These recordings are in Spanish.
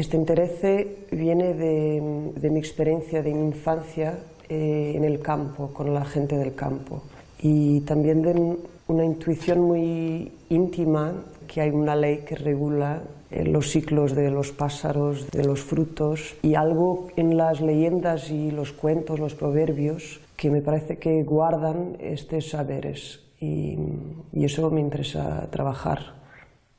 Este interés viene de, mi experiencia de mi infancia eh, en el campo, con la gente del campo, y también de una intuición muy íntima que hay una ley que regula eh, los ciclos de los pájaros, de los frutos, y algo en las leyendas y los cuentos, los proverbios, que me parece que guardan estos saberes, y, y eso me interesa trabajar.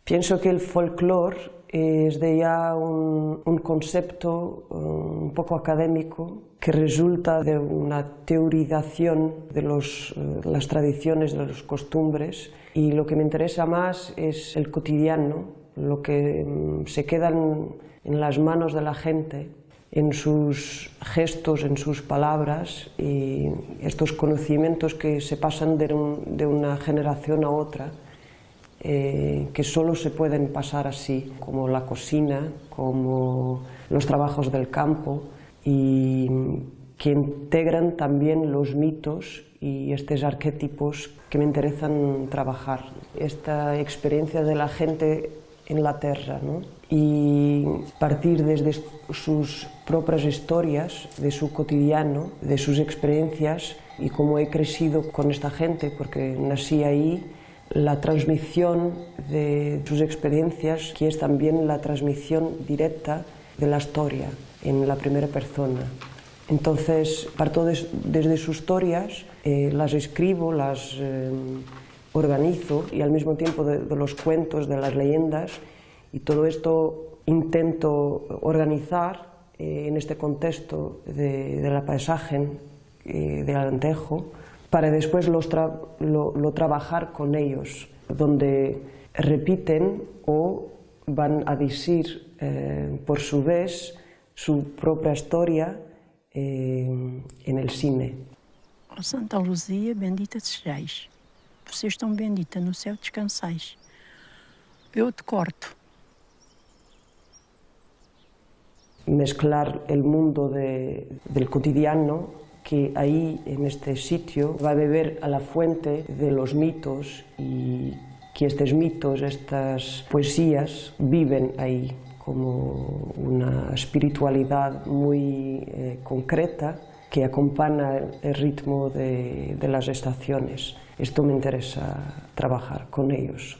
Pienso que el folclore es de ya un, concepto un poco académico que resulta de una teorización de los, eh, las tradiciones, de las costumbres. Y lo que me interesa más es el cotidiano, lo que mm, se queda en las manos de la gente, en sus gestos, en sus palabras y estos conocimientos que se pasan de una generación a otra eh, que solo se pueden pasar así, como la cocina, como los trabajos del campo y que integran también los mitos y estos arquetipos que me interesan trabajar. Esta experiencia de la gente en la tierra ¿no? y partir desde sus propias historias, de su cotidiano, de sus experiencias y cómo he crecido con esta gente, porque nací ahí la transmisión de sus experiencias, que es también la transmisión directa de la historia en la primera persona. Entonces, parto desde sus historias, eh, las escribo, las eh, organizo y al mismo tiempo de, los cuentos, de las leyendas, y todo esto intento organizar eh, en este contexto de, de la paisaje del Alentejo, para después lo, trabajar con ellos, donde repiten o van a decir eh, por su vez su propia historia eh, en el cine. Oh, Santa Luzia, bendita sejais. Vocês estão bendita, no céu descansais. Eu te corto. Mezclar el mundo de, del cotidiano que ahí, en este sitio, va a beber a la fuente de los mitos y que estos mitos, estas poesías, viven ahí como una espiritualidad muy eh, concreta que acompaña el ritmo de, de las estaciones. Esto me interesa trabajar con ellos.